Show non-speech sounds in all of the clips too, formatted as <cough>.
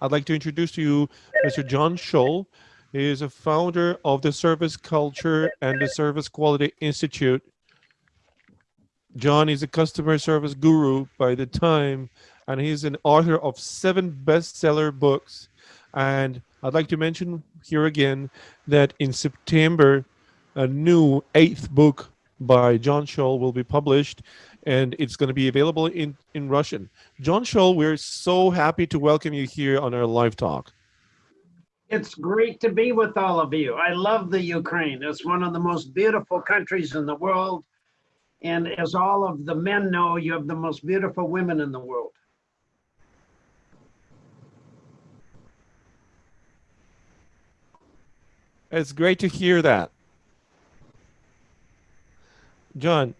I'd like to introduce to you Mr. John Tschohl. He is a founder of the Service Culture and the Service Quality Institute. John is a customer service guru by the time, and he's an author of seven bestseller books. And I'd like to mention here again that in September, a new eighth book by John Tschohl will be published and it's going to be available in, in Russian. John Tschohl, we're so happy to welcome you here on our live talk. It's great to be with all of you. I love the Ukraine. It's one of the most beautiful countries in the world. And as all of the men know, you have the most beautiful women in the world. It's great to hear that. John,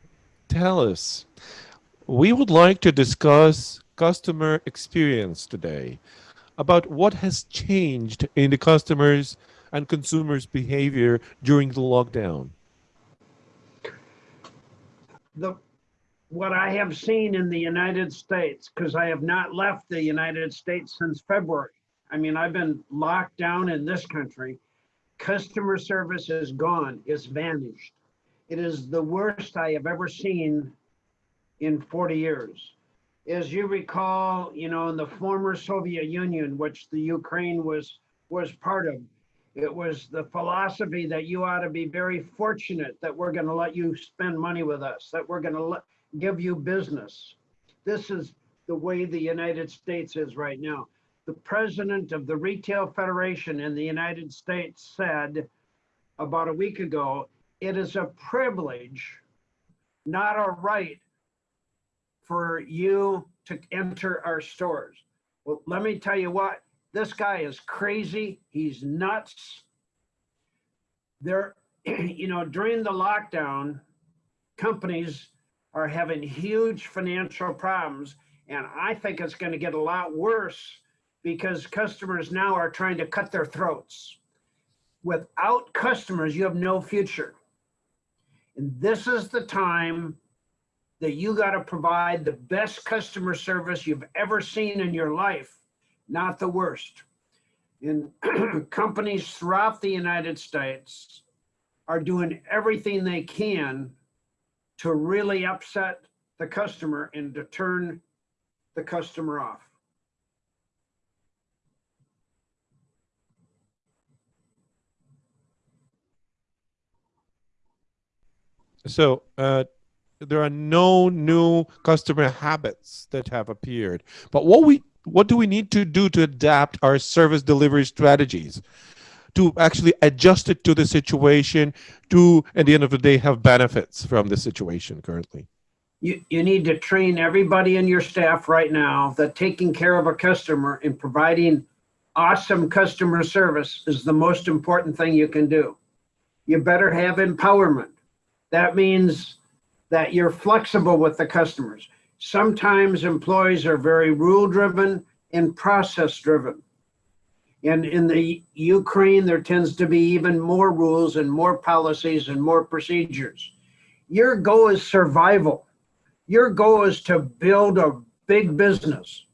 tell us, we would like to discuss customer experience today about what has changed in the customers and consumers behavior during the lockdown. The what I have seen in the United States, because I have not left the United States since February. I mean, I've been locked down in this country. Customer service is gone, it's vanished. It is the worst I have ever seen in 40 years. As you recall, you know, in the former Soviet Union, which the Ukraine was was part of, it was the philosophy that you ought to be very fortunate that we're going to let you spend money with us, that we're going to give you business. This is the way the United States is right now. The president of the Retail Federation in the United States said about a week ago it is a privilege, not a right, for you to enter our stores. Well, let me tell you what, this guy is crazy. He's nuts. There, <clears throat> you know, during the lockdown, companies are having huge financial problems. And I think it's going to get a lot worse because customers now are trying to cut their throats. Without customers, you have no future. And this is the time that you got to provide the best customer service you've ever seen in your life, not the worst. And <clears throat> companies throughout the United States are doing everything they can to really upset the customer and to turn the customer off. So uh, there are no new customer habits that have appeared. But what we what do we need to do to adapt our service delivery strategies to actually adjust it to the situation to at the end of the day have benefits from the situation currently? You, you need to train everybody in your staff right now that taking care of a customer and providing awesome customer service is the most important thing you can do. You better have empowerment. That means that you're flexible with the customers. Sometimes employees are very rule driven and process driven. And in the Ukraine, there tends to be even more rules and more policies and more procedures. Your goal is survival. Your goal is to build a big business,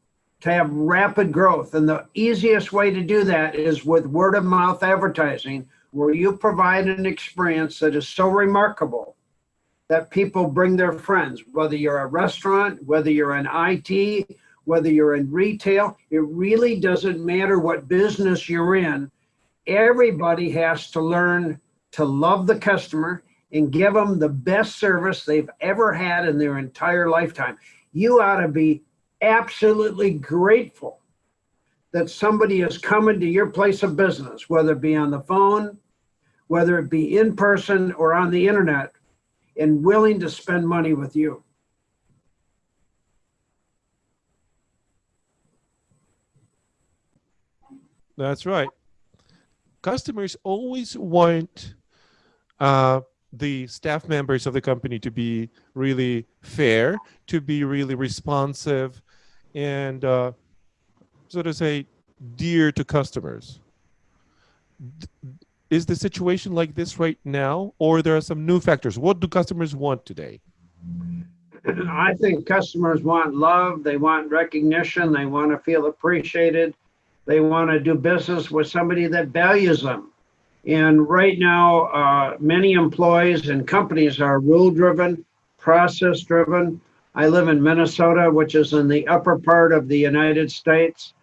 to have rapid growth. And the easiest way to do that is with word of mouth advertising, where you provide an experience that is so remarkable that people bring their friends, whether you're a restaurant, whether you're in IT, whether you're in retail, it really doesn't matter what business you're in. Everybody has to learn to love the customer and give them the best service they've ever had in their entire lifetime. You ought to be absolutely grateful that somebody is coming to your place of business, whether it be on the phone, whether it be in person or on the internet, and willing to spend money with you. That's right. Customers always want uh, the staff members of the company to be really fair, to be really responsive, and uh, so to say, dear to customers. Is the situation like this right now, or there are some new factors? What do customers want today? I think customers want love, they want recognition, they want to feel appreciated, They want to do business with somebody that values them. And right now, uh, many employees and companies are rule driven, process driven. I live in Minnesota, which is in the upper part of the United States.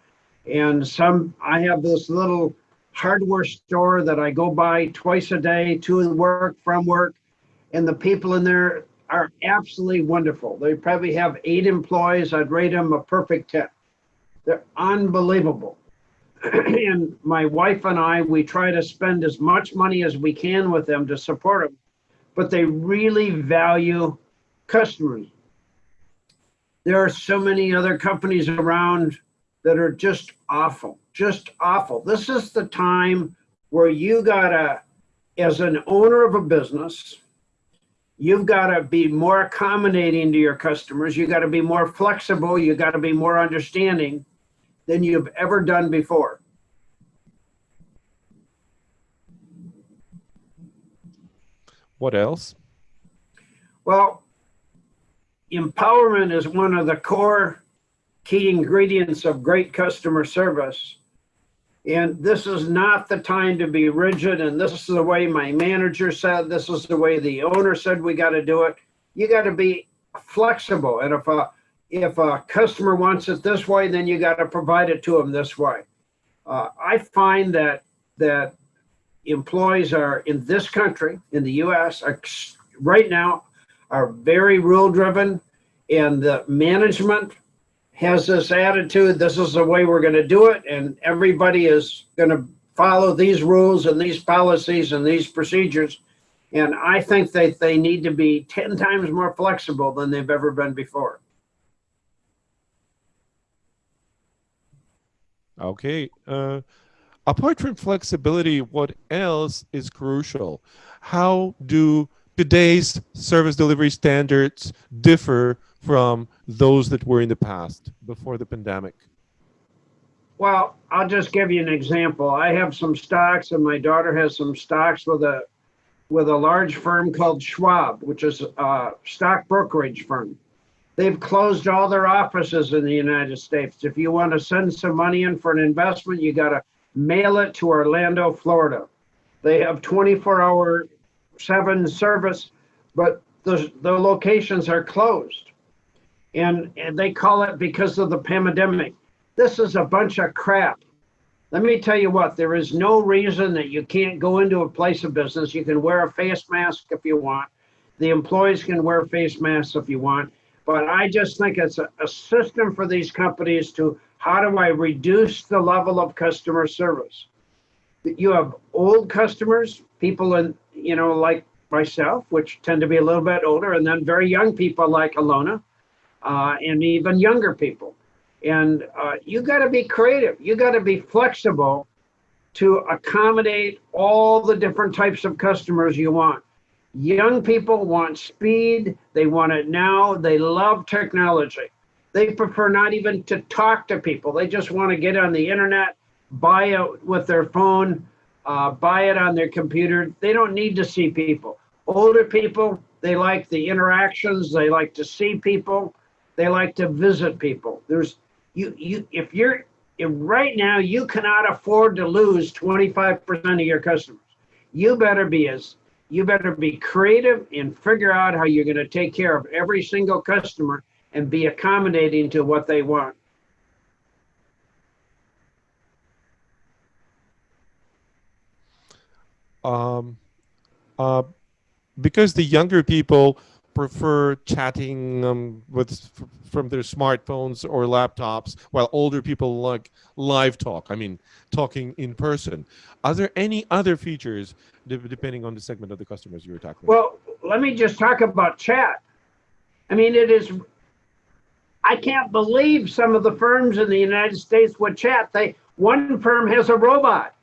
And some, I have this little hardware store that I go by twice a day to work, from work. And the people in there are absolutely wonderful. They probably have eight employees. I'd rate them a perfect 10. They're unbelievable. <clears throat> and my wife and I, we try to spend as much money as we can with them to support them, but they really value customers. There are so many other companies around that are just awful, just awful. This is the time where you gotta, as an owner of a business, you've got to be more accommodating to your customers. You got to be more flexible. You got to be more understanding than you've ever done before. What else? Well, empowerment is one of the core key ingredients of great customer service. And this is not the time to be rigid. And this is the way my manager said, this is the way the owner said we got to do it. You got to be flexible. And if a if a customer wants it this way, then you got to provide it to them this way. Uh, I find that that employees are in this country, in the U.S., are, right now are very rule driven, and the management has this attitude. This is the way we're going to do it, and everybody is going to follow these rules and these policies and these procedures. And I think that they need to be 10 times more flexible than they've ever been before. Okay. Uh, apart from flexibility, what else is crucial? How do today's service delivery standards differ from those that were in the past before the pandemic? Well, I'll just give you an example. I have some stocks and my daughter has some stocks with a with a large firm called Schwab, which is a stock brokerage firm. They've closed all their offices in the United States. If you want to send some money in for an investment, you got to mail it to Orlando, Florida. They have 24 hour, seven service, but the, the locations are closed. And, and they call it because of the pandemic. This is a bunch of crap. Let me tell you what, there is no reason that you can't go into a place of business. You can wear a face mask if you want. The employees can wear face masks if you want. But I just think it's a, a system for these companies to how do I reduce the level of customer service? You have old customers, people in, you know, like myself, which tend to be a little bit older, and then very young people like Alona, uh, and even younger people. And uh, you got to be creative. You got to be flexible to accommodate all the different types of customers you want. Young people want speed. They want it now. They love technology. They prefer not even to talk to people. They just want to get on the internet, buy it with their phone, uh, buy it on their computer. They don't need to see people. Older people, they like the interactions. They like to see people. They like to visit people. There's you you if you're if right now you cannot afford to lose 25% of your customers. You better be as you better be creative and figure out how you're going to take care of every single customer and be accommodating to what they want. Um, uh, because the younger people prefer chatting um, with from their smartphones or laptops, while older people like live talk. I mean, talking in person. Are there any other features, depending on the segment of the customers you were talking well, let me just talk about chat. I mean, it is. I can't believe some of the firms in the United States would chat. They one firm has a robot.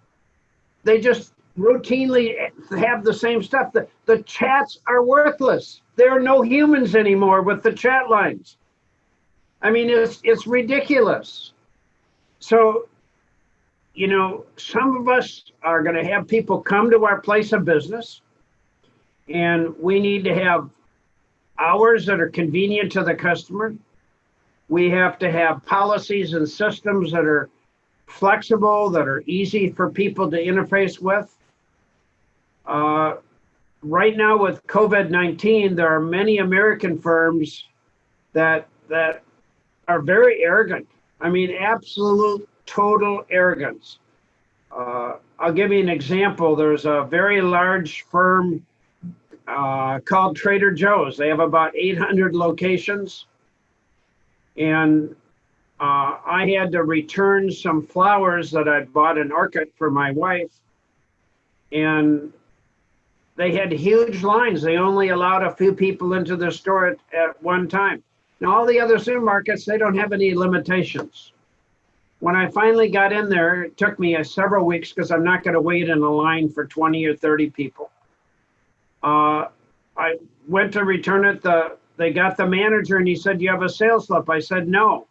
They just routinely have the same stuff. The, the chats are worthless. There are no humans anymore with the chat lines. I mean, it's it's ridiculous. So, you know, some of us are going to have people come to our place of business, and we need to have hours that are convenient to the customer. We have to have policies and systems that are flexible, that are easy for people to interface with. Uh, right now with COVID-19, there are many American firms that that are very arrogant. I mean, absolute total arrogance. Uh, I'll give you an example. There's a very large firm uh, called Trader Joe's. They have about 800 locations. And uh, I had to return some flowers that I'd bought in Orchid for my wife. And they had huge lines. They only allowed a few people into the store at, at one time. Now, all the other supermarkets, they don't have any limitations. When I finally got in there, it took me uh, several weeks because I'm not going to wait in a line for 20 or 30 people. Uh, I went to return it. The they got the manager and he said, "You have a sales slip." I said, "No."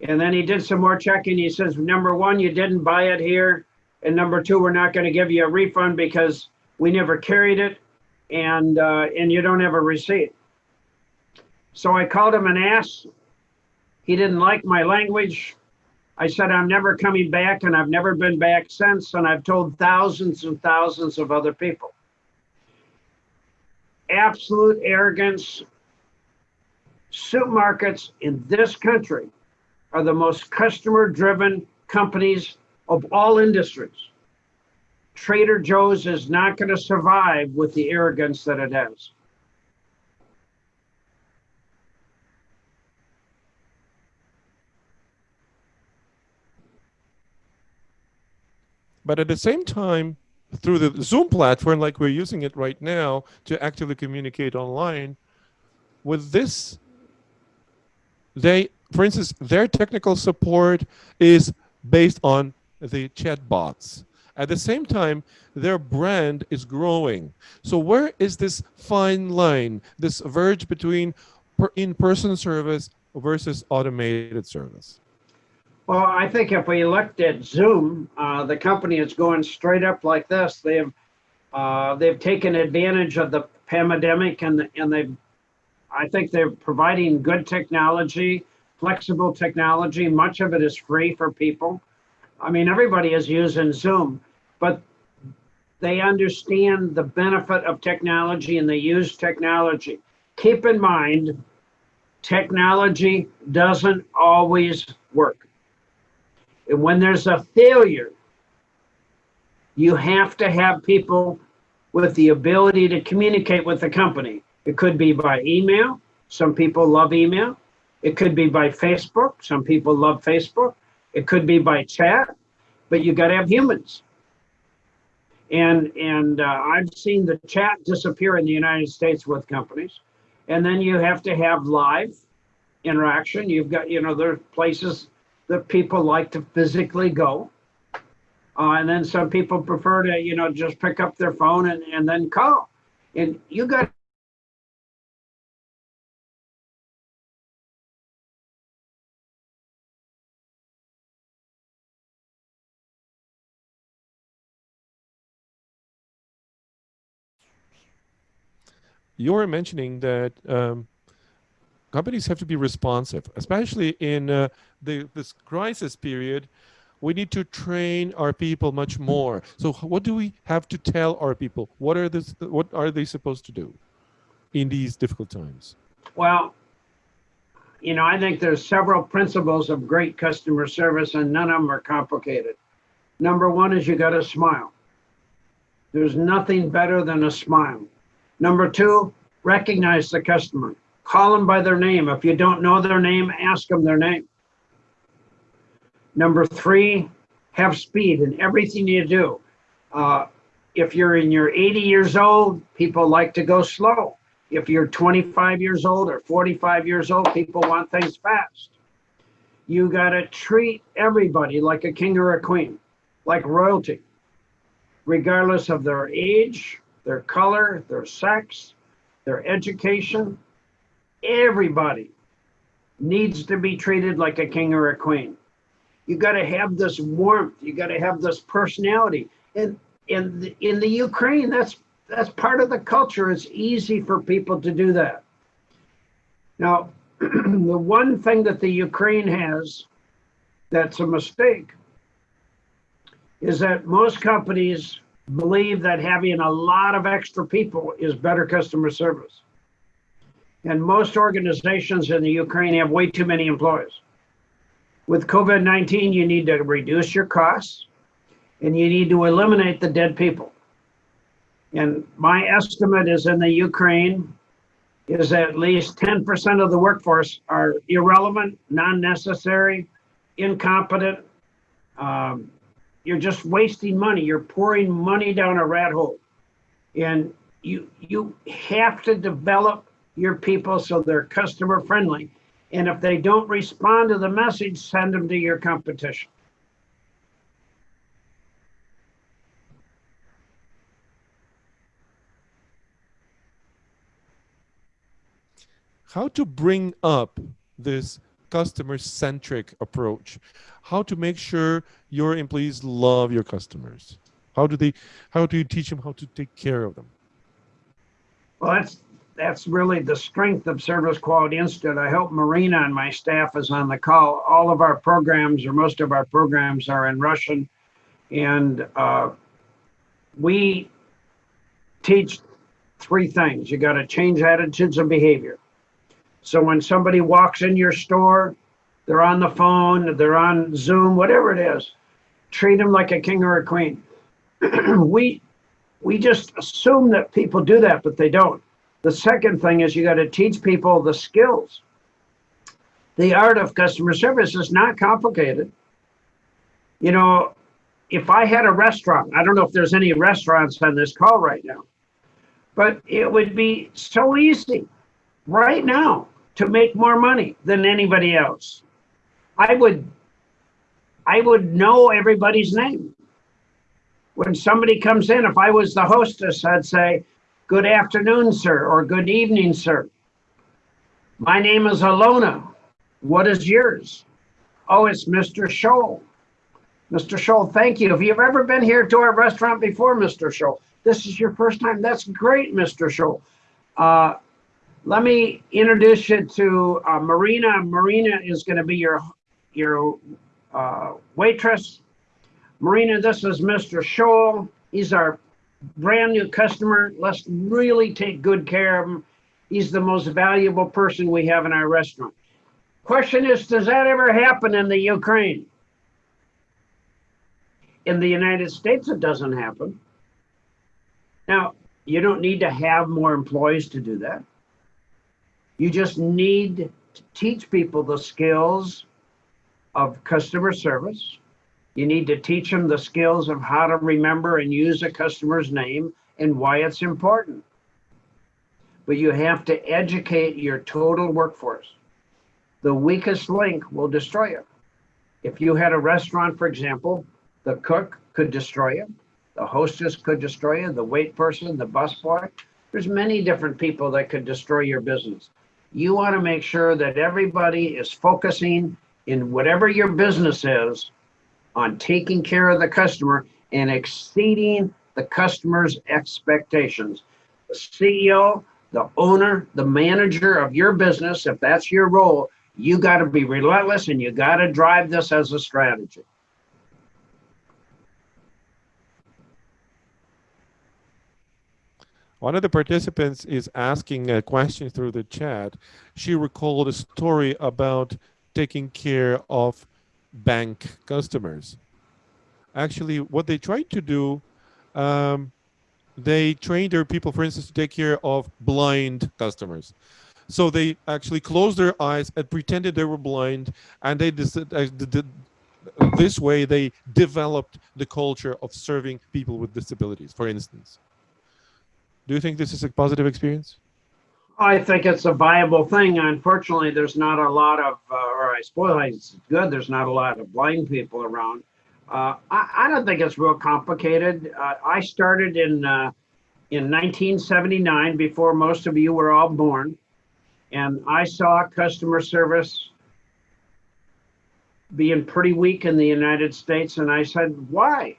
And then he did some more checking. He says, "Number one, you didn't buy it here, and number two, we're not going to give you a refund because we never carried it, and uh, and you don't have a receipt." So I called him an ass. He didn't like my language. I said, I'm never coming back, and I've never been back since, and I've told thousands and thousands of other people. Absolute arrogance. Supermarkets in this country are the most customer driven companies of all industries. Trader Joe's is not going to survive with the arrogance that it has. But at the same time, through the Zoom platform, like we're using it right now to actively communicate online, with this, they, for instance, their technical support is based on the chatbots. At the same time, their brand is growing. So where is this fine line, this verge between in-person service versus automated service? Well, I think if we looked at Zoom, uh, the company is going straight up like this. They've uh, they've taken advantage of the pandemic and and they've I think they're providing good technology, flexible technology. Much of it is free for people. I mean, everybody is using Zoom, but they understand the benefit of technology and they use technology. Keep in mind, technology doesn't always work. And when there's a failure, you have to have people with the ability to communicate with the company. It could be by email. Some people love email. It could be by Facebook. Some people love Facebook. It could be by chat, but you got to have humans. And and uh, I've seen the chat disappear in the United States with companies. And then you have to have live interaction. You've got, you know, there are places that people like to physically go. Uh, and then some people prefer to, you know, just pick up their phone and, and then call. And you got you were mentioning that um, companies have to be responsive, especially in uh, the, this crisis period. We need to train our people much more. So what do we have to tell our people? What are this? What are they supposed to do in these difficult times? Well, you know, I think there's several principles of great customer service, and none of them are complicated. Number one is you got to smile. There's nothing better than a smile. Number two, recognize the customer. Call them by their name. If you don't know their name, ask them their name. Number three, have speed in everything you do. Uh, if you're in your 80 years old, people like to go slow. If you're 25 years old or 45 years old, people want things fast. You got to treat everybody like a king or a queen, like royalty, regardless of their age, their color, their sex, their education, everybody needs to be treated like a king or a queen. You got to have this warmth. You got to have this personality. And in the, in the Ukraine, that's that's part of the culture. It's easy for people to do that. Now, <clears throat> the one thing that the Ukraine has that's a mistake is that most companies believe that having a lot of extra people is better customer service. And most organizations in the Ukraine have way too many employees. With COVID 19, you need to reduce your costs and you need to eliminate the dead people. And my estimate is in the Ukraine is at least 10% of the workforce are irrelevant, non necessary, incompetent. Um, you're just wasting money. You're pouring money down a rat hole. And you, you have to develop your people so they're customer friendly. And if they don't respond to the message, send them to your competition. how to bring up this customer centric approach. How to make sure your employees love your customers. How do they how do you teach them how to take care of them? Well that's that's really the strength of service quality institute. I hope marina and my staff is on the call. All of our programs or most of our programs are in russian. And uh, we teach three things. You got to change attitudes and behavior so when somebody walks in your store, they're on the phone, they're on Zoom, whatever it is, treat them like a king or a queen. <clears throat> we we just assume that people do that, but they don't. The second thing is you got to teach people the skills. The art of customer service is not complicated. You know, if I had a restaurant, I don't know if there's any restaurants on this call right now, but it would be so easy right now to make more money than anybody else. I would I would know everybody's name. When somebody comes in, if I was the hostess, I'd say, Good afternoon, sir, or good evening, sir. My name is Alona. What is yours? Oh, it's Mr. Tschohl. Mr. Tschohl, thank you. Have you ever been here to our restaurant before, Mr. Tschohl? This is your first time. That's great, Mr. Tschohl. Uh, let me introduce you to uh, Marina. Marina is going to be your your uh, waitress. Marina, this is Mr. Tschohl. He's our brand new customer. Let's really take good care of him. He's the most valuable person we have in our restaurant. Question is, does that ever happen in the Ukraine? In the United States, it doesn't happen. Now, you don't need to have more employees to do that. You just need to teach people the skills of customer service. You need to teach them the skills of how to remember and use a customer's name and why it's important. But you have to educate your total workforce. The weakest link will destroy you. If you had a restaurant, for example, the cook could destroy you, the hostess could destroy you, the wait person, the busboy. There's many different people that could destroy your business you want to make sure that everybody is focusing in whatever your business is on taking care of the customer and exceeding the customer's expectations. The CEO, the owner, the manager of your business, if that's your role, you got to be relentless and you got to drive this as a strategy. One of the participants is asking a question through the chat. She recalled a story about taking care of bank customers. Actually, what they tried to do, um, they trained their people, for instance, to take care of blind customers. So they actually closed their eyes and pretended they were blind, and they uh, this way they developed the culture of serving people with disabilities, for instance. Do you think this is a positive experience? I think it's a viable thing. Unfortunately, there's not a lot of, uh, or I suppose it's good, there's not a lot of blind people around. Uh, I, I, don't think it's real complicated. Uh, I started in uh, in 1979, before most of you were all born, and I saw customer service being pretty weak in the United States, and I said, why?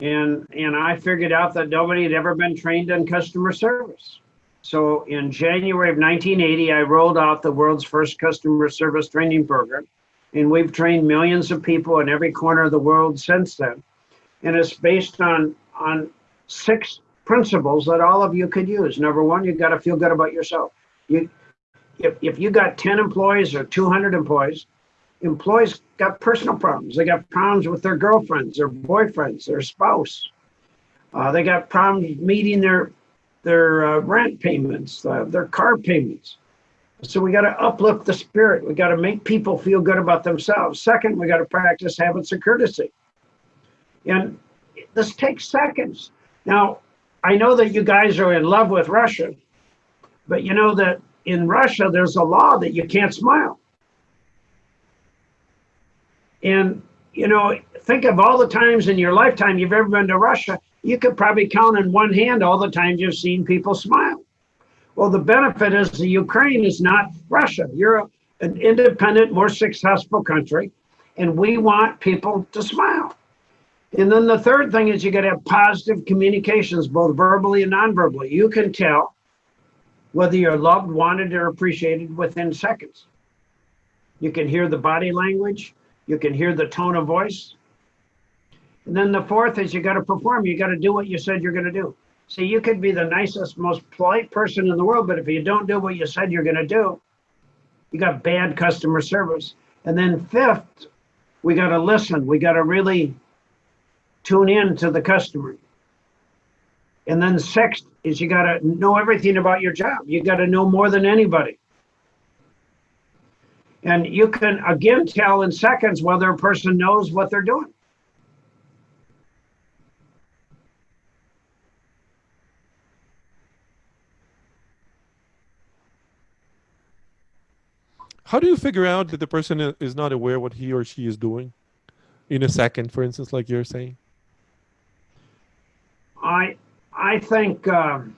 And and I figured out that nobody had ever been trained in customer service. So in January of 1980, I rolled out the world's first customer service training program, and we've trained millions of people in every corner of the world since then. And it's based on, on six principles that all of you could use. Number one, you've got to feel good about yourself. You, if, if you got 10 employees or 200 employees, employees got personal problems. They got problems with their girlfriends, their boyfriends, their spouse. Uh, they got problems meeting their their uh, rent payments, uh, their car payments. So we got to uplift the spirit. We got to make people feel good about themselves. Second, we got to practice habits of courtesy. And this takes seconds. Now, I know that you guys are in love with Russia, but you know that in Russia, there's a law that you can't smile. And, you know, think of all the times in your lifetime you've ever been to Russia, you could probably count in one hand all the times you've seen people smile. Well, the benefit is the Ukraine is not Russia. You're an independent, more successful country, and we want people to smile. And then the third thing is you got to have positive communications, both verbally and non-verbally. You can tell whether you're loved, wanted, or appreciated within seconds. You can hear the body language. You can hear the tone of voice. And then the fourth is you got to perform. You got to do what you said you're going to do. See, you could be the nicest, most polite person in the world, but if you don't do what you said you're going to do, you got bad customer service. And then fifth, we got to listen. We got to really tune in to the customer. And then sixth is you got to know everything about your job. You got to know more than anybody. And you can again tell in seconds whether a person knows what they're doing. How do you figure out that the person is not aware what he or she is doing in a second, for instance, like you're saying? I I think um,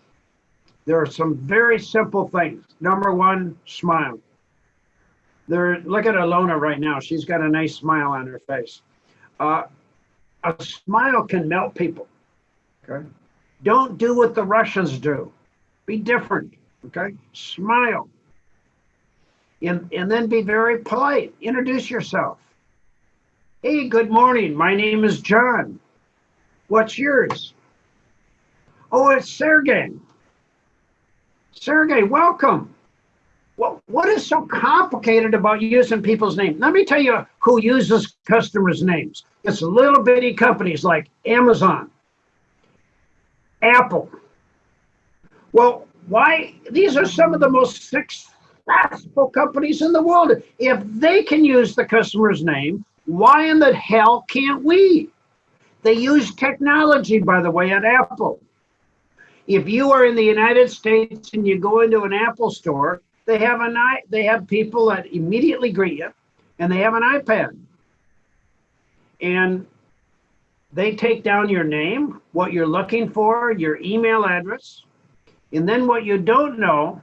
there are some very simple things. Number one, smile. There, look at Alona right now. She's got a nice smile on her face. Uh, a smile can melt people. Okay. Don't do what the Russians do. Be different. Okay. Smile. And, and then be very polite. Introduce yourself. Hey, good morning. My name is John. What's yours? Oh, it's Sergey. Sergey, welcome. Well, what is so complicated about using people's names? Let me tell you who uses customers' names. It's little bitty companies like Amazon, Apple. Well, why? These are some of the most successful companies in the world. If they can use the customer's name, why in the hell can't we? They use technology, by the way, at Apple. If you are in the United States and you go into an Apple store, they have an i they have people that immediately greet you, and they have an iPad, and they take down your name, what you're looking for, your email address, and then what you don't know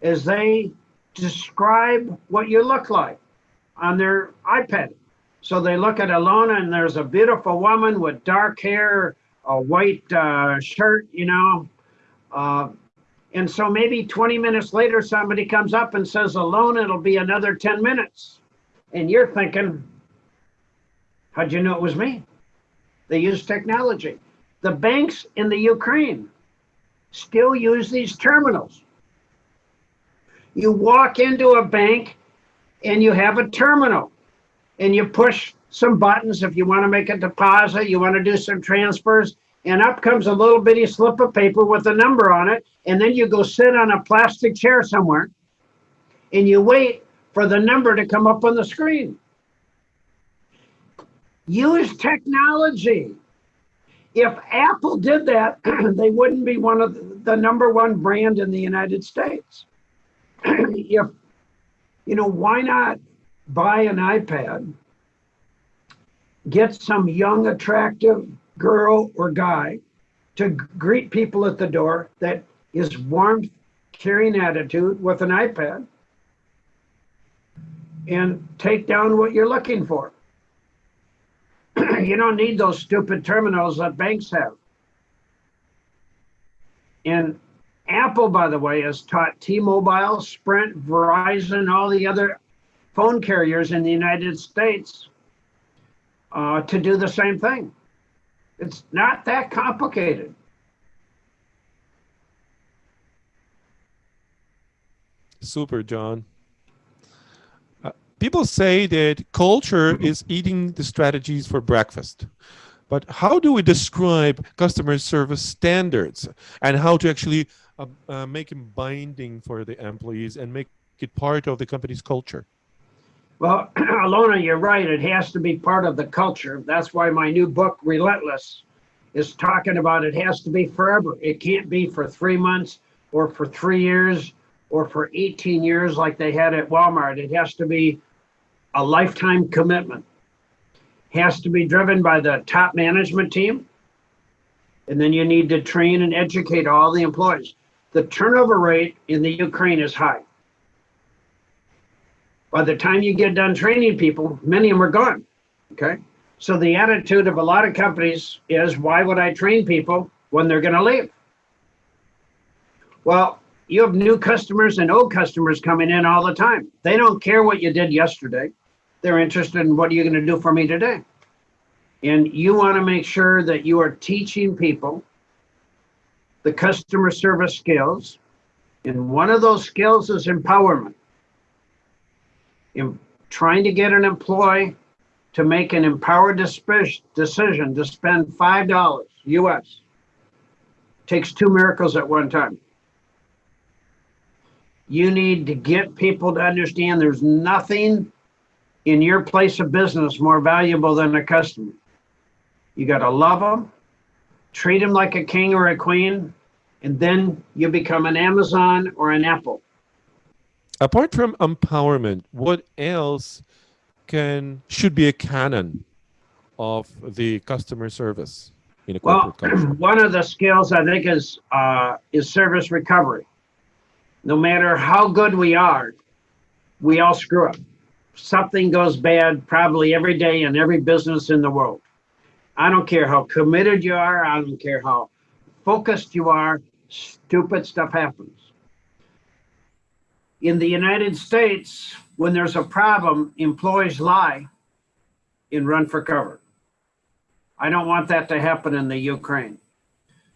is they describe what you look like on their iPad. So they look at Alona and there's a beautiful woman with dark hair, a white uh, shirt, you know. Uh, and so maybe 20 minutes later, somebody comes up and says, Alona, it'll be another 10 minutes. And you're thinking, how'd you know it was me? They use technology. The banks in the Ukraine still use these terminals. You walk into a bank and you have a terminal and you push some buttons if you want to make a deposit, you want to do some transfers, and up comes a little bitty slip of paper with a number on it, and then you go sit on a plastic chair somewhere and you wait for the number to come up on the screen. Use technology. If Apple did that, <clears throat> they wouldn't be one of the number one brand in the United States. <clears throat> if, you know, why not buy an iPad get some young, attractive girl or guy to greet people at the door that is warm, caring attitude with an iPad and take down what you're looking for. <clears throat> you don't need those stupid terminals that banks have. And Apple, by the way, has taught T-Mobile, Sprint, Verizon, all the other phone carriers in the United States uh, to do the same thing. It's not that complicated. Super, John. Uh, people say that culture is eating the strategies for breakfast. But how do we describe customer service standards and how to actually uh, uh, make them binding for the employees and make it part of the company's culture? Well, <clears throat> Alona, you're right. It has to be part of the culture. That's why my new book, Relentless, is talking about it has to be forever. It can't be for three months or for three years or for 18 years like they had at Walmart. It has to be a lifetime commitment. Has to be driven by the top management team. And then you need to train and educate all the employees. The turnover rate in the Ukraine is high. By the time you get done training people, many of them are gone. Okay. So the attitude of a lot of companies is why would I train people when they're going to leave? Well, you have new customers and old customers coming in all the time. They don't care what you did yesterday. They're interested in what are you going to do for me today? And you want to make sure that you are teaching people the customer service skills. And one of those skills is empowerment. In trying to get an employee to make an empowered decision to spend $5 US takes two miracles at one time. You need to get people to understand there's nothing in your place of business more valuable than a customer. You got to love them, treat them like a king or a queen, and then you become an Amazon or an Apple. Apart from empowerment, what else can should be a canon of the customer service in a corporate well, <clears throat> culture? One of the skills I think is uh, is service recovery. No matter how good we are, we all screw up. Something goes bad probably every day in every business in the world. I don't care how committed you are. I don't care how focused you are. Stupid stuff happens. In the United States, when there's a problem, employees lie and run for cover. I don't want that to happen in the Ukraine.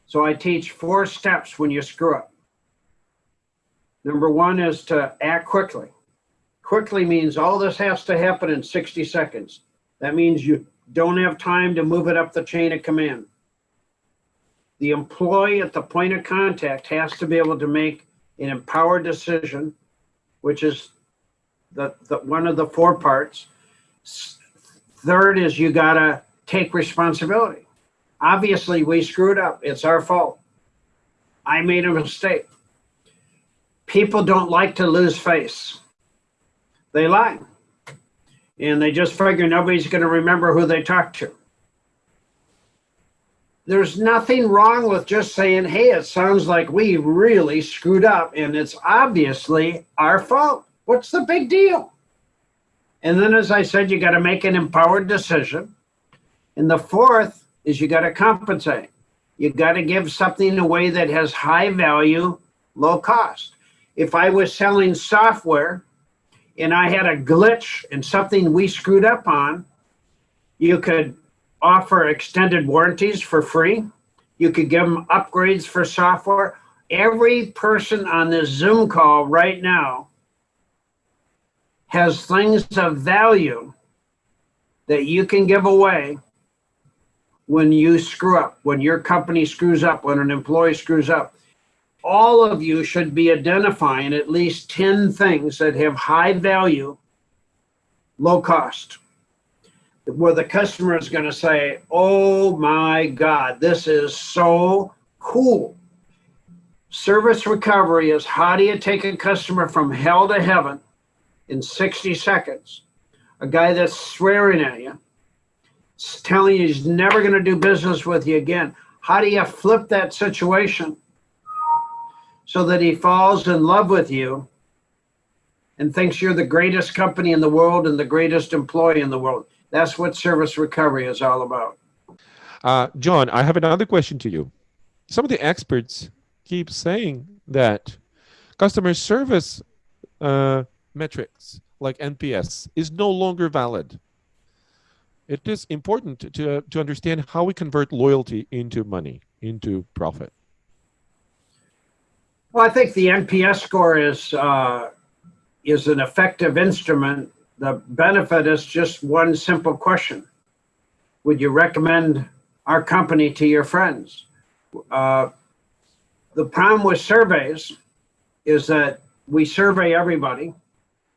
So I teach four steps when you screw up. Number one is to act quickly. Quickly means all this has to happen in 60 seconds. That means you don't have time to move it up the chain of command. The employee at the point of contact has to be able to make an empowered decision, which is the, the one of the four parts. Third is you got to take responsibility. Obviously, we screwed up. It's our fault. I made a mistake. People don't like to lose face. They lie. And they just figure nobody's going to remember who they talked to. There's nothing wrong with just saying, hey, it sounds like we really screwed up and it's obviously our fault. What's the big deal? And then, as I said, you got to make an empowered decision. And the fourth is you got to compensate. You got to give something away that has high value, low cost. If I was selling software and I had a glitch and something we screwed up on, you could offer extended warranties for free. You could give them upgrades for software. Every person on this Zoom call right now has things of value that you can give away when you screw up, when your company screws up, when an employee screws up. All of you should be identifying at least 10 things that have high value, low cost, where the customer is going to say, oh my God, this is so cool. Service recovery is how do you take a customer from hell to heaven in 60 seconds. A guy that's swearing at you, telling you he's never going to do business with you again. How do you flip that situation so that he falls in love with you and thinks you're the greatest company in the world and the greatest employee in the world? That's what service recovery is all about. Uh, John, I have another question to you. Some of the experts keep saying that customer service uh, metrics like NPS is no longer valid. it is important to, to understand how we convert loyalty into money, into profit. Well, I think the NPS score is uh, is an effective instrument. The benefit is just one simple question: Would you recommend our company to your friends? Uh, the problem with surveys is that we survey everybody.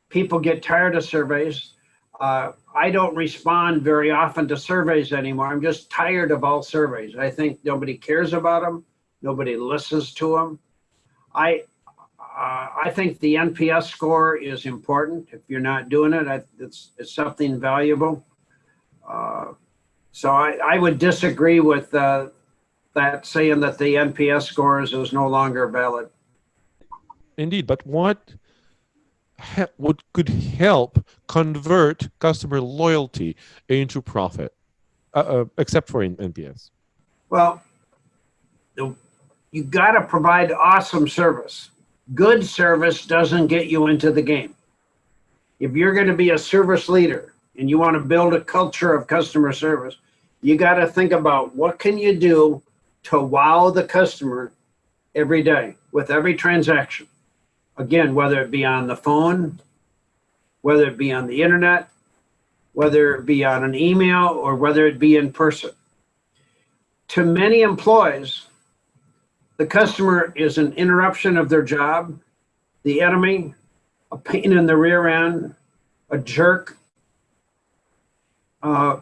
People get tired of surveys. Uh, I don't respond very often to surveys anymore. I'm just tired of all surveys. I think nobody cares about them. Nobody listens to them. I uh, I think the NPS score is important. If you're not doing it, I, it's it's something valuable. Uh, so I, I would disagree with uh, that saying that the NPS scores is no longer valid. Indeed, but what what could help convert customer loyalty into profit, uh, uh, except for in NPS? Well, you got to provide awesome service. Good service doesn't get you into the game. If you're going to be a service leader and you want to build a culture of customer service, you got to think about what can you do to wow the customer every day with every transaction. Again, whether it be on the phone, whether it be on the internet, whether it be on an email, or whether it be in person. To many employees, the customer is an interruption of their job, the enemy, a pain in the rear end, a jerk. Uh,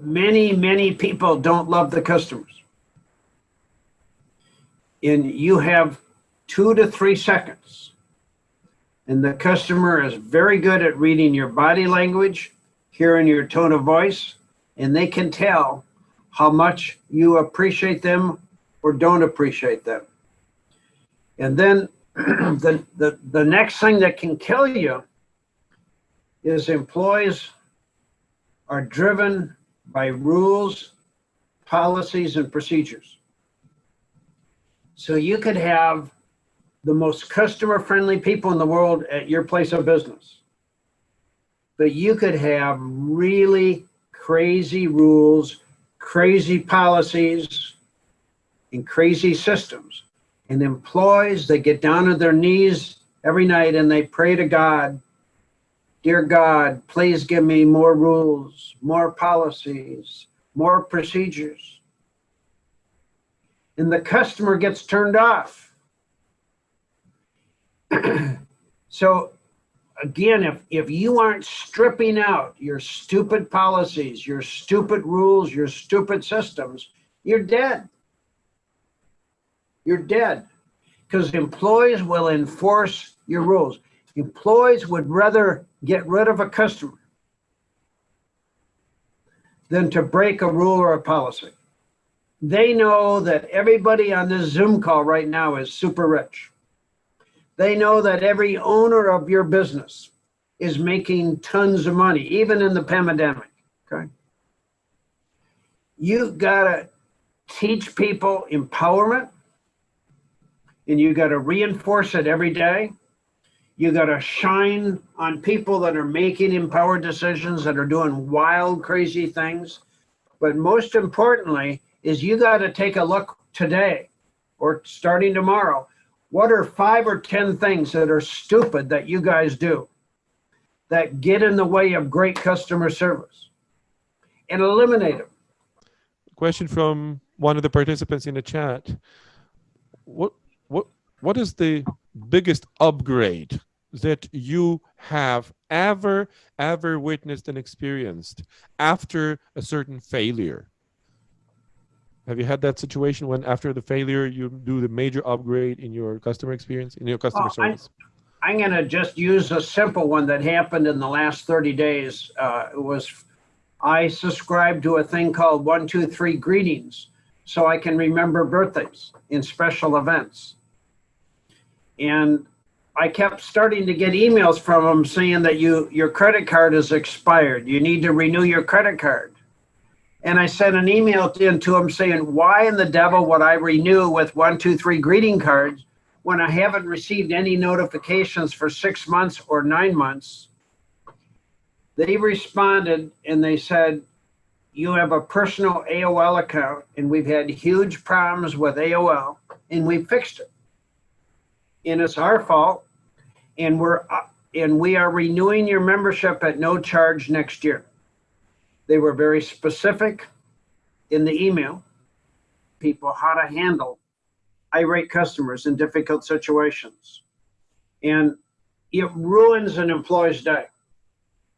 many, many people don't love the customers. And you have two to three seconds. And the customer is very good at reading your body language, hearing your tone of voice, and they can tell how much you appreciate them or don't appreciate them. And then <clears throat> the, the, the next thing that can kill you is employees are driven by rules, policies, and procedures. So you could have the most customer friendly people in the world at your place of business. But you could have really crazy rules, crazy policies, and crazy systems. And employees, they get down on their knees every night and they pray to God, Dear God, please give me more rules, more policies, more procedures. And the customer gets turned off <clears throat> so again, if, if you aren't stripping out your stupid policies, your stupid rules, your stupid systems, you're dead. You're dead because employees will enforce your rules. Employees would rather get rid of a customer than to break a rule or a policy. They know that everybody on this Zoom call right now is super rich. They know that every owner of your business is making tons of money, even in the pandemic. Okay. You gotta teach people empowerment and you gotta reinforce it every day. You gotta shine on people that are making empowered decisions, that are doing wild, crazy things. But most importantly, is you gotta take a look today or starting tomorrow what are five or 10 things that are stupid that you guys do that get in the way of great customer service and eliminate them? Question from one of the participants in the chat. What, what, is the biggest upgrade that you have ever, ever witnessed and experienced after a certain failure? Have you had that situation when after the failure, you do the major upgrade in your customer experience, in your customer service? I, am going to just use a simple one that happened in the last 30 days. Uh, it was, I subscribed to a thing called one, two, three greetings so I can remember birthdays in special events. And I kept starting to get emails from them saying that you your credit card is expired. You need to renew your credit card. And I sent an email in to him saying, why in the devil would I renew with one, two, three greeting cards when I haven't received any notifications for six months or nine months? they responded and they said, you have a personal AOL account and we've had huge problems with AOL and we fixed it. And it's our fault. And we're, uh, and we are renewing your membership at no charge next year. They were very specific in the email, people how to handle irate customers in difficult situations. And it ruins an employee's day.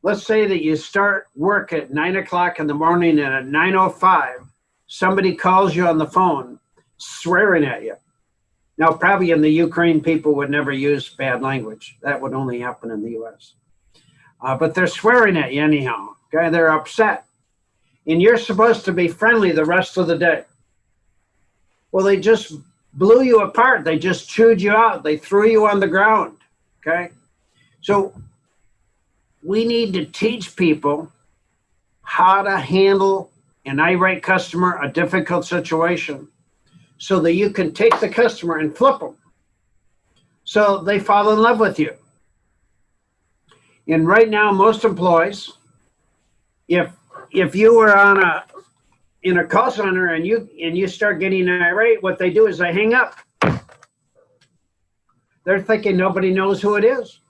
Let's say that you start work at nine o'clock in the morning and at 9.05, somebody calls you on the phone swearing at you. Now, probably in the Ukraine, people would never use bad language. That would only happen in the US. Uh, but they're swearing at you anyhow. Okay, they're upset. And you're supposed to be friendly the rest of the day. Well, they just blew you apart. They just chewed you out. They threw you on the ground. Okay. So we need to teach people how to handle an irate customer, a difficult situation, so that you can take the customer and flip them. So they fall in love with you. And right now, most employees, if if you were on a in a call center and you and you start getting irate, what they do is they hang up. They're thinking nobody knows who it is.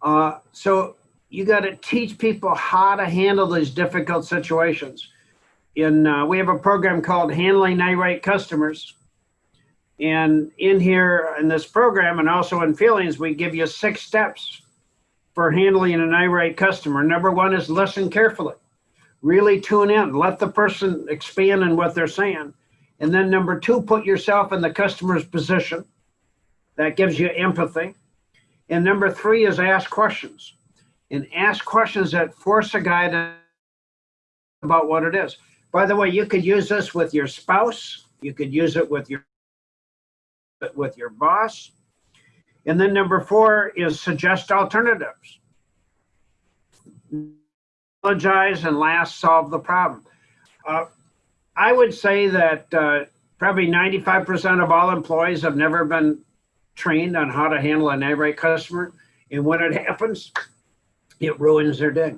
Uh, so you got to teach people how to handle these difficult situations. In uh, we have a program called Handling Irate Customers, and in here in this program and also in feelings, we give you six steps for handling an irate customer. Number one is listen carefully, really tune in, let the person expand in what they're saying. And then number two, put yourself in the customer's position. That gives you empathy. And number three is ask questions. And ask questions that force a guy to about what it is. By the way, you could use this with your spouse. You could use it with your with your boss. And then number four is suggest alternatives. Apologize and last solve the problem. Uh, I would say that uh, probably 95% of all employees have never been trained on how to handle an irate customer. And when it happens, it ruins their day.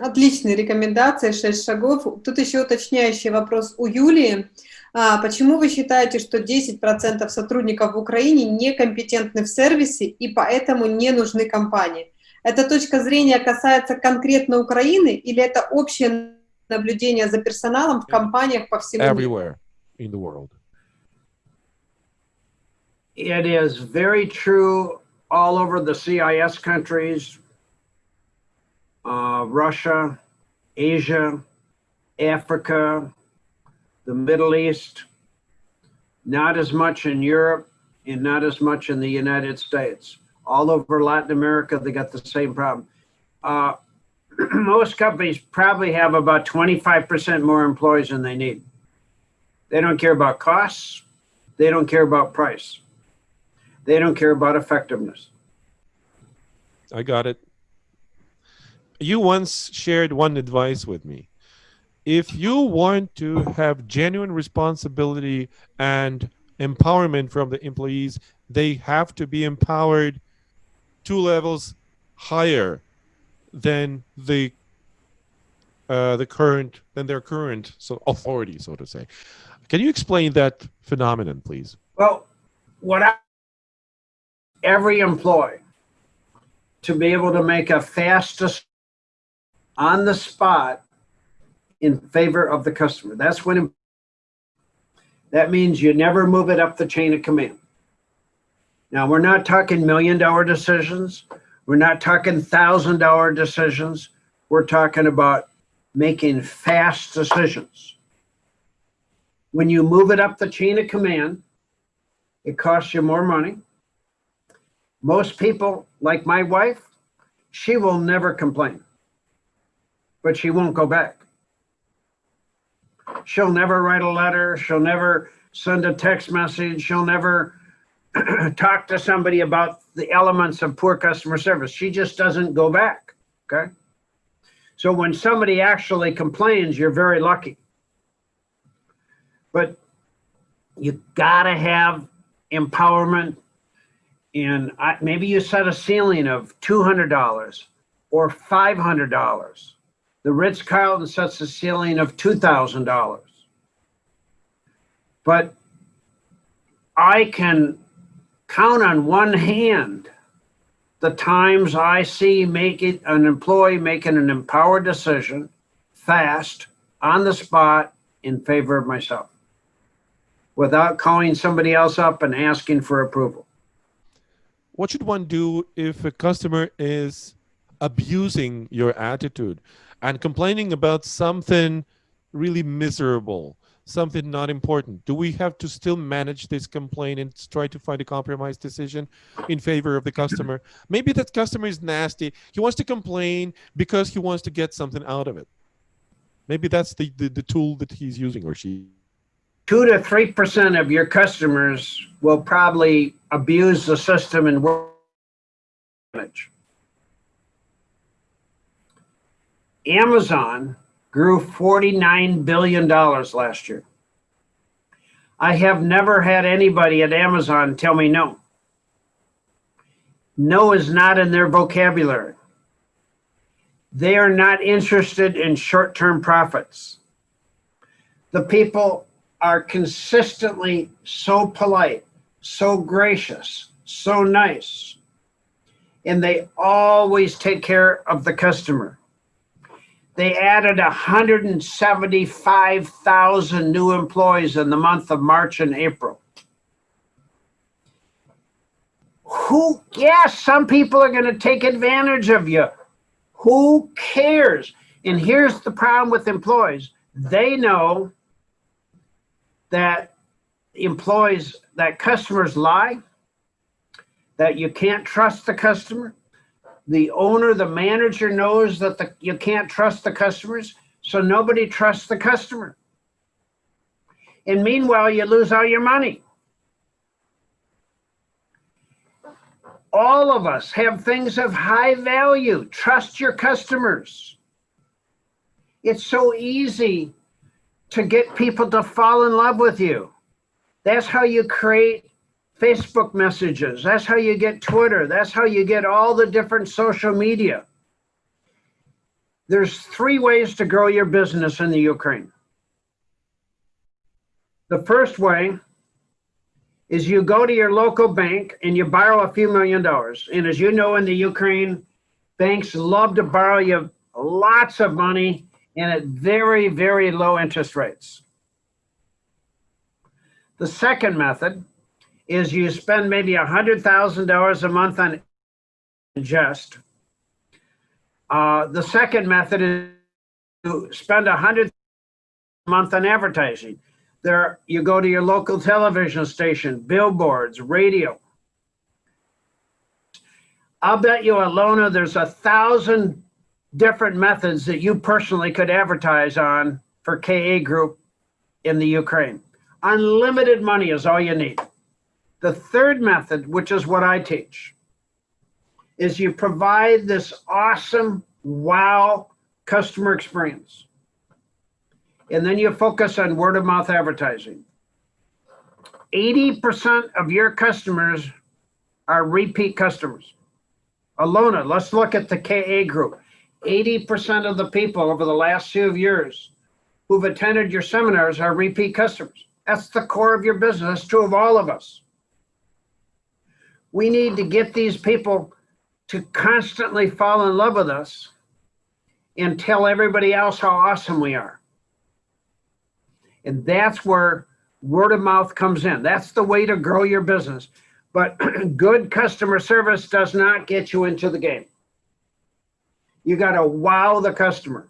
Отличные рекомендации, шесть шагов. Тут еще уточняющий вопрос у Юлии. А, почему вы считаете, что 10% сотрудников в Украине некомпетентны в сервисе и поэтому не нужны компании? Эта точка зрения касается конкретно Украины или это общее наблюдение за персоналом в компаниях по всему Everywhere in the world. It is very true all over the CIS countries, uh, Russia, Asia, Africa, the Middle East, not as much in Europe and not as much in the United States. All over Latin America, they got the same problem. Uh, <clears throat> most companies probably have about 25% more employees than they need. They don't care about costs. They don't care about price. They don't care about effectiveness. I got it. You once shared one advice with me. If you want to have genuine responsibility and empowerment from the employees, they have to be empowered two levels higher than the uh, the current than their current so authority, so to say. Can you explain that phenomenon, please? Well, what I every employee to be able to make a fast on the spot in favor of the customer. That's when that means you never move it up the chain of command. Now we're not talking million dollar decisions. We're not talking thousand dollar decisions. We're talking about making fast decisions. When you move it up the chain of command, it costs you more money. Most people, like my wife, she will never complain, but she won't go back. She'll never write a letter. She'll never send a text message. She'll never <clears throat> talk to somebody about the elements of poor customer service. She just doesn't go back. Okay. So when somebody actually complains, you're very lucky. But you gotta have empowerment and maybe you set a ceiling of $200 or $500. The Ritz Carlton sets a ceiling of $2,000. But I can count on one hand the times I see make it an employee making an empowered decision fast on the spot in favor of myself without calling somebody else up and asking for approval. What should one do if a customer is abusing your attitude and complaining about something really miserable, something not important? Do we have to still manage this complaint and try to find a compromise decision in favor of the customer? <clears throat> Maybe that customer is nasty. He wants to complain because he wants to get something out of it. Maybe that's the, the, the tool that he's using or she. Two to three percent of your customers will probably abuse the system and work damage. Amazon grew $49 billion last year. I have never had anybody at Amazon tell me no. No is not in their vocabulary. They are not interested in short-term profits. The people are consistently so polite, so gracious, so nice, and they always take care of the customer. They added 175,000 new employees in the month of March and April. Who, yes, some people are going to take advantage of you. Who cares? And here's the problem with employees. They know that employees, that customers lie, that you can't trust the customer, the owner, the manager knows that the, you can't trust the customers, so nobody trusts the customer. And meanwhile, you lose all your money. All of us have things of high value. Trust your customers. It's so easy to get people to fall in love with you. That's how you create Facebook messages. That's how you get Twitter. That's how you get all the different social media. There's three ways to grow your business in the Ukraine. The first way is you go to your local bank and you borrow a few million dollars. And as you know, in the Ukraine, banks love to borrow you lots of money and at very, very low interest rates. The second method is you spend maybe a hundred thousand dollars a month on ingest. Uh, the second method is to spend a hundred a month on advertising. There, you go to your local television station, billboards, radio. I'll bet you, Alona, there's a thousand different methods that you personally could advertise on for KA Group in the Ukraine. Unlimited money is all you need. The third method, which is what I teach, is you provide this awesome wow customer experience. And then you focus on word of mouth advertising. 80% of your customers are repeat customers. Alona, let's look at the KA group. 80% of the people over the last few years who've attended your seminars are repeat customers. That's the core of your business. True of all of us. We need to get these people to constantly fall in love with us and tell everybody else how awesome we are. And that's where word of mouth comes in. That's the way to grow your business. But <clears throat> good customer service does not get you into the game. You got to wow the customer.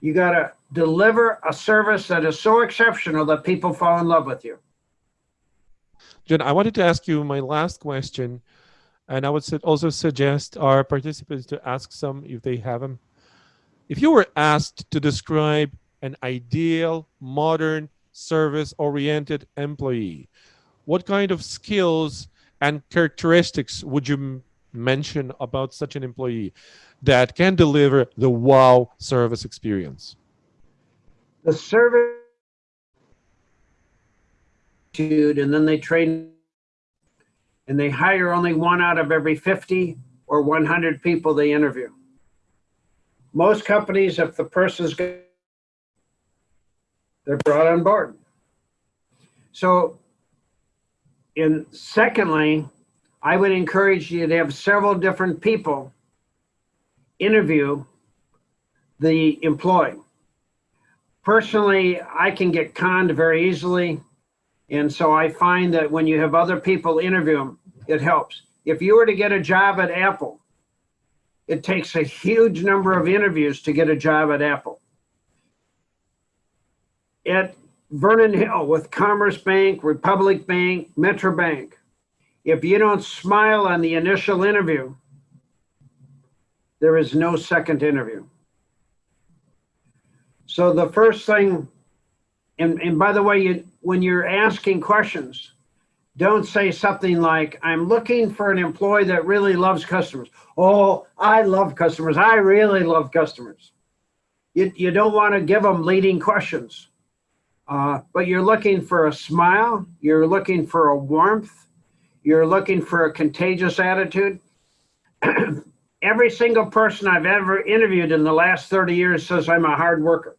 You got to deliver a service that is so exceptional that people fall in love with you. Jen, I wanted to ask you my last question, and I would also suggest our participants to ask some if they have them. If you were asked to describe an ideal, modern, service-oriented employee, what kind of skills and characteristics would you mention about such an employee that can deliver the wow service experience? The service and then they train and they hire only one out of every 50 or 100 people they interview. Most companies, if the person's good, they're brought on board. So, and secondly, I would encourage you to have several different people interview the employee. Personally, I can get conned very easily. And so I find that when you have other people interview them, it helps. If you were to get a job at Apple, it takes a huge number of interviews to get a job at Apple. At Vernon Hill with Commerce Bank, Republic Bank, Metro Bank, if you don't smile on the initial interview, there is no second interview. So the first thing, and, and by the way, you, when you're asking questions, don't say something like, I'm looking for an employee that really loves customers. Oh, I love customers. I really love customers. You, you don't want to give them leading questions, uh, but you're looking for a smile. You're looking for a warmth. You're looking for a contagious attitude. <clears throat> Every single person I've ever interviewed in the last 30 years says I'm a hard worker.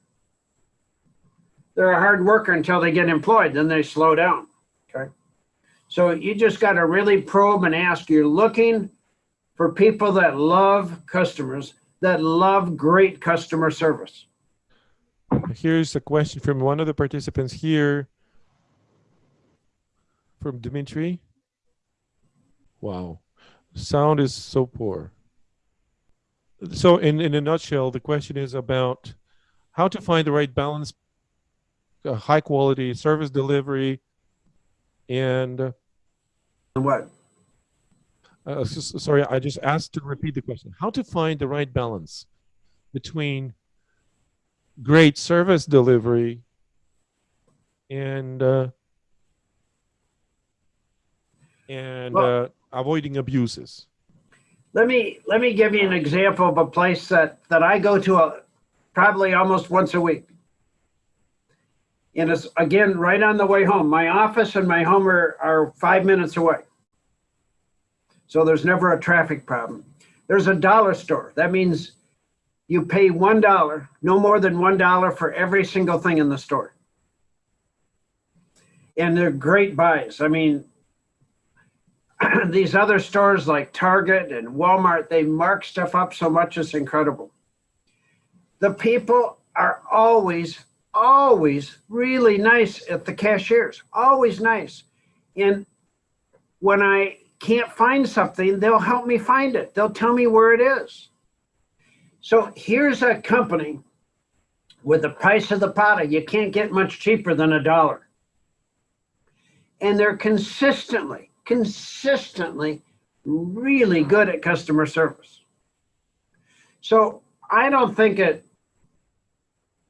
They're a hard worker until they get employed, then they slow down. Okay. So you just got to really probe and ask. You're looking for people that love customers, that love great customer service. Here's a question from one of the participants here, from Dimitri. Wow, sound is so poor. So in, in a nutshell, the question is about how to find the right balance, high quality service delivery, and uh, What? uh, sorry, I just asked to repeat the question. How to find the right balance between great service delivery and uh, and Well- uh, avoiding abuses. Let me let me give you an example of a place that that I go to a, probably almost once a week. And it's again right on the way home. My office and my home are, are five minutes away. So there's never a traffic problem. There's a dollar store. That means you pay one dollar, no more than one dollar for every single thing in the store. And they're great buys. I mean, <clears throat> these other stores like Target and Walmart, they mark stuff up so much it's incredible. The people are always, always really nice at the cashiers, always nice. And when I can't find something, they'll help me find it. They'll tell me where it is. So here's a company with the price of the powder. You can't get much cheaper than a dollar. And they're consistently, consistently really good at customer service. So I don't think it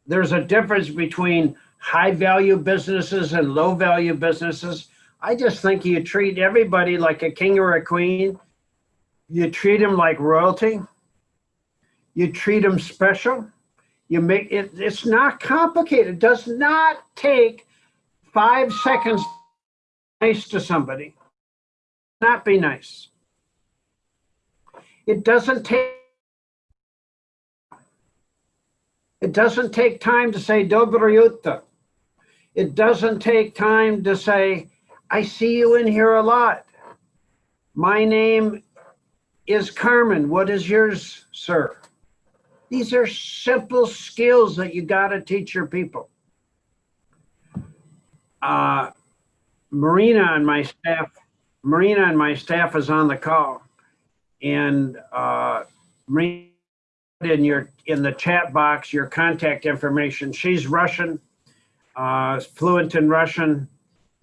there's a difference between high value businesses and low value businesses. I just think you treat everybody like a king or a queen. You treat them like royalty. You treat them special. You make it, it's not complicated. It does not take five seconds to nice to somebody. Not be nice. It doesn't take it doesn't take time to say Dobro jutro. It doesn't take time to say, I see you in here a lot. My name is Carmen. What is yours, sir? These are simple skills that you got to teach your people. Uh, Marina on my staff, Marina on my staff is on the call, and uh, Marina in your in the chat box your contact information. She's Russian, uh, fluent in Russian,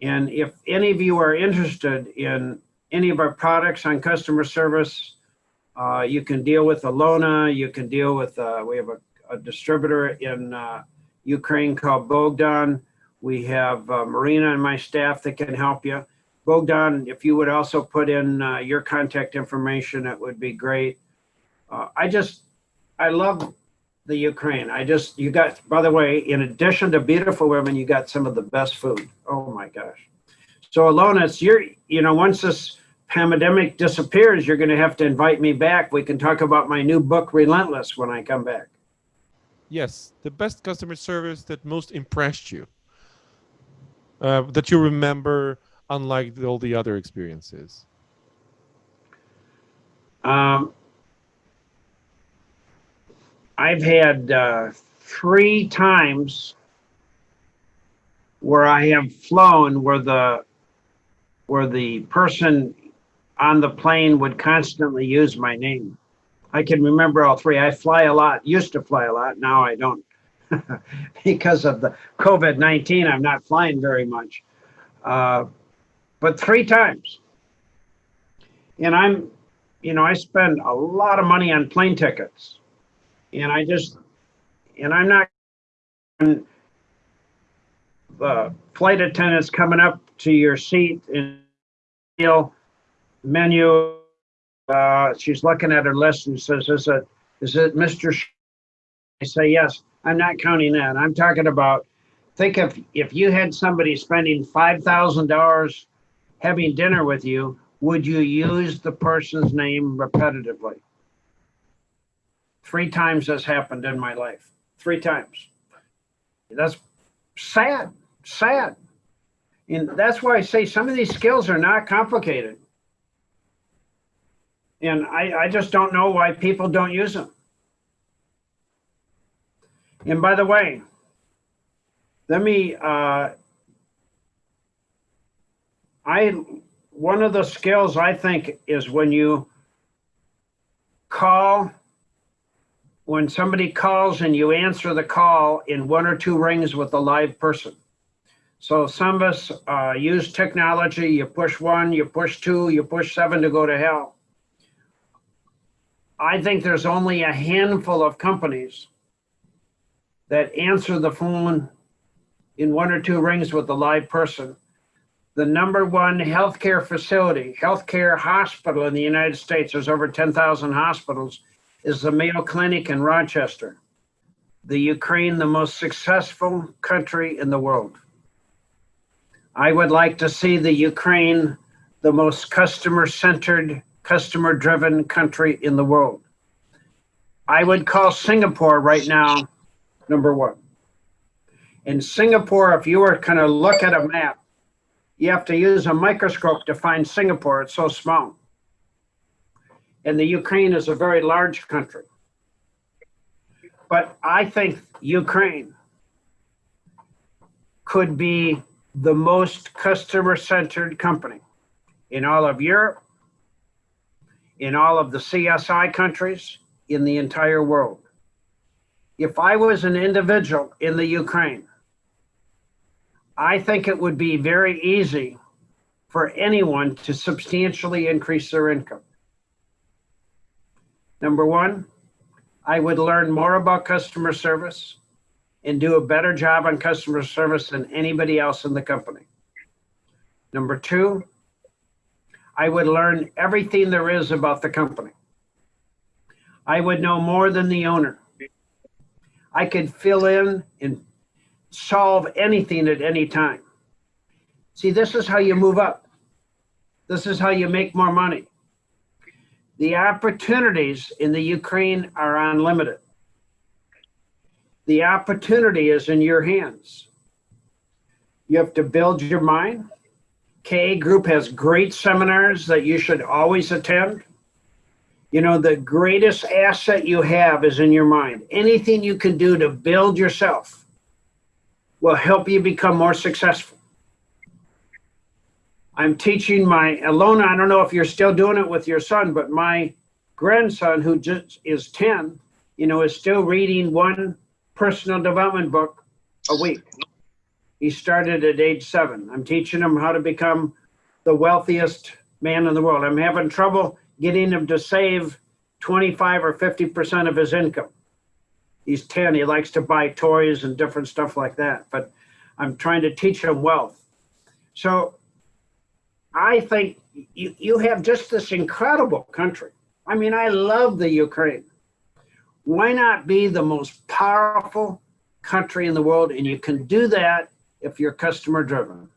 and if any of you are interested in any of our products on customer service, uh, you can deal with Alona. You can deal with uh, we have a, a distributor in uh, Ukraine called Bogdan. We have uh, Marina and my staff that can help you. Bogdan, if you would also put in uh, your contact information, it would be great. I just, I love the Ukraine. I just, you got, by the way, in addition to beautiful women, you got some of the best food. Oh my gosh. So Alona, it's your, you know, once this pandemic disappears, you're going to have to invite me back. We can talk about my new book, Relentless, when I come back. Yes, the best customer service that most impressed you, uh, that you remember, unlike all the other experiences. Um, I've had uh, three times where I have flown where the where the person on the plane would constantly use my name. I can remember all three. I fly a lot, used to fly a lot. Now I don't. <laughs> because of the COVID 19, I'm not flying very much. Uh, but three times. And I'm, you know, I spend a lot of money on plane tickets. And I just, and I'm not, the flight attendants coming up to your seat and meal menu. Uh, she's looking at her list and says, "Is it is it Mr. Sh-? I say, "Yes." I'm not counting that. I'm talking about. Think if if you had somebody spending five thousand dollars having dinner with you, would you use the person's name repetitively? Three times has happened in my life. Three times. That's sad. Sad. And that's why I say some of these skills are not complicated. And I, I just don't know why people don't use them. And by the way, let me, uh, I, one of the skills I think is when you call, when somebody calls and you answer the call in one or two rings with a live person. So some of us uh, use technology. You push one, you push two, you push seven to go to hell. I think there's only a handful of companies that answer the phone in one or two rings with a live person. The number one healthcare facility, healthcare hospital in the United States, there's over 10,000 hospitals, is the Mayo Clinic in Rochester. The Ukraine, the most successful country in the world. I would like to see the Ukraine the most customer centered, customer driven country in the world. I would call Singapore right now number one. In Singapore, if you were going to look at a map, you have to use a microscope to find Singapore. It's so small. And the Ukraine is a very large country. But I think Ukraine could be the most customer centered company in all of Europe, in all of the CSI countries, in the entire world. If I was an individual in the Ukraine, I think it would be very easy for anyone to substantially increase their income. Number one, I would learn more about customer service and do a better job on customer service than anybody else in the company. Number two, I would learn everything there is about the company. I would know more than the owner. I could fill in and solve anything at any time. See, this is how you move up. This is how you make more money. The opportunities in the Ukraine are unlimited. The opportunity is in your hands. You have to build your mind. KA Group has great seminars that you should always attend. You know, the greatest asset you have is in your mind. Anything you can do to build yourself will help you become more successful. I'm teaching my Alona, I don't know if you're still doing it with your son, but my grandson, who just is 10, you know, is still reading one personal development book a week. He started at age seven. I'm teaching him how to become the wealthiest man in the world. I'm having trouble getting him to save 25 or 50% of his income. He's 10, he likes to buy toys and different stuff like that, but I'm trying to teach him wealth. So I think you, you have just this incredible country. I mean, I love the Ukraine. Why not be the most powerful country in the world? And you can do that if you're customer driven.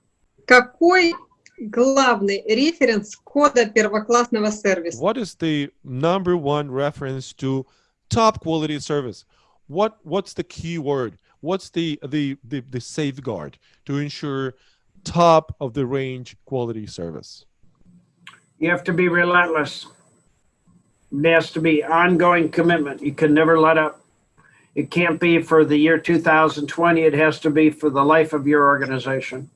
Какой главный референс кода первоклассного сервиса? What is the number one reference to top quality service? What what's the key word? What's the the the, the safeguard to ensure top of the range quality service? You have to be relentless. There has to be ongoing commitment. You can never let up. It can't be for the year 2020. It has to be for the life of your organization.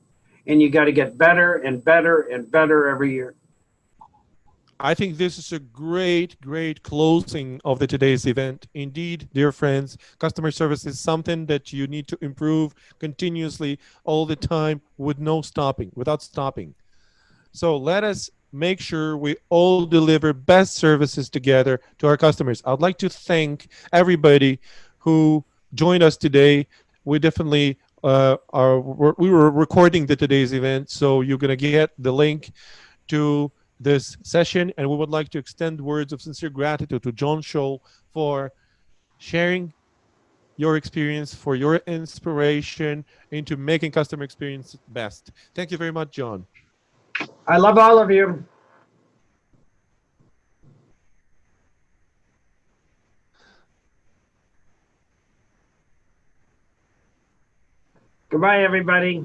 And you got to get better and better and better every year. I think this is a great, great closing of the today's event. Indeed, dear friends, customer service is something that you need to improve continuously all the time with no stopping, without stopping. So let us make sure we all deliver best services together to our customers. I'd like to thank everybody who joined us today. We definitely uh, are we were recording the today's event, so you're gonna get the link to this session, and we would like to extend words of sincere gratitude to John Tschohl for sharing your experience, for your inspiration into making customer experience best. Thank you very much, John. I love all of you. Goodbye, everybody.